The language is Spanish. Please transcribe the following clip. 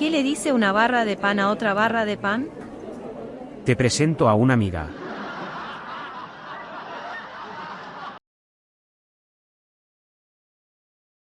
¿Qué le dice una barra de pan a otra barra de pan? Te presento a una amiga.